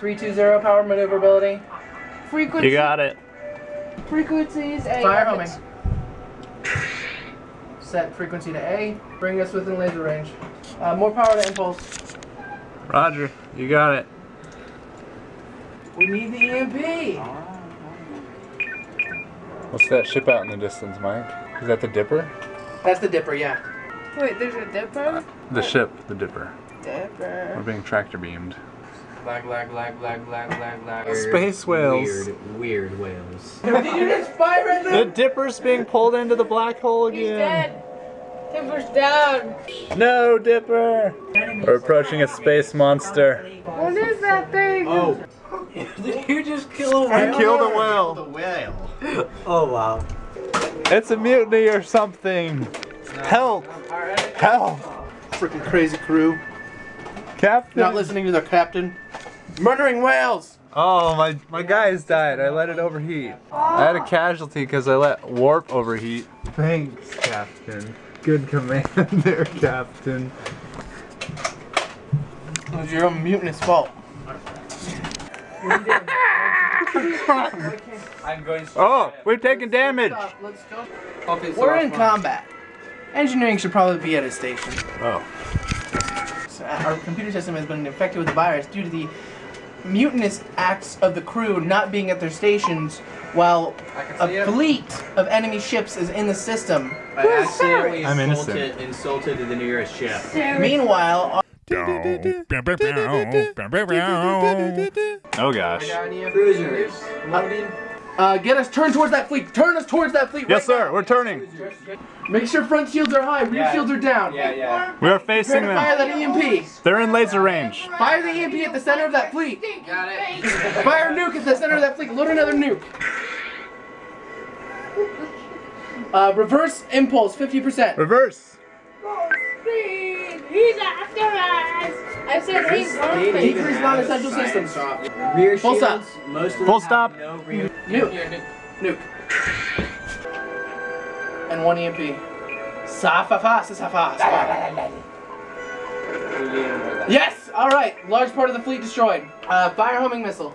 320 power maneuverability. Frequency. You got it. Frequencies A. Fire homing. Set frequency to A. Bring us within laser range. Uh, more power to impulse. Roger, you got it. We need the EMP. What's that ship out in the distance, Mike? Is that the Dipper? That's the dipper, yeah. Wait, there's a dipper? The ship, the Dipper. Dipper. We're being tractor beamed. Lag, lag, lag, lag, lag, lag, lag. Space whales. Weird, weird whales. Did you just fire at The? Dipper's being pulled into the black hole He's again. dead. Dipper's down. No, Dipper. We're approaching a space monster. What is that thing? Oh. Did you just kill a I killed a whale. The whale. Oh wow. It's a mutiny or something. Help! Help! Freaking crazy crew. Captain. Not listening to the captain. Murdering whales. Oh, my, my guy's died. I let it overheat. I had a casualty because I let warp overheat. Thanks, Captain. Good command there, Captain. It was your own mutinous fault. I'm going Oh, we're taking damage. Let's go. We're in combat. Engineering should probably be at a station. Oh. So, uh, our computer system has been infected with the virus due to the mutinous acts of the crew not being at their stations while a fleet of enemy ships is in the system. I accidentally I'm insulted, insulted the nearest ship. Meanwhile, Oh gosh. Cruisers. Uh, get us turn towards that fleet. Turn us towards that fleet. Yes, right sir. We're turning. Make sure front shields are high, rear Yeah. shields are down. Yeah, yeah. We are facing to fire that EMP. They're in laser range. Fire the EMP at the center of that fleet. Got it. Fire a nuke at the center of that fleet. Load another nuke. Uh, reverse impulse, 50%. Reverse. Speed. He's after us. I said he's going Decrease non-essential systems. Rear Full shields. Most of Full stop. No rear. Nuke. Nuke. And one EMP. Safa safa Yes! Alright, large part of the fleet destroyed. Uh, fire homing missile.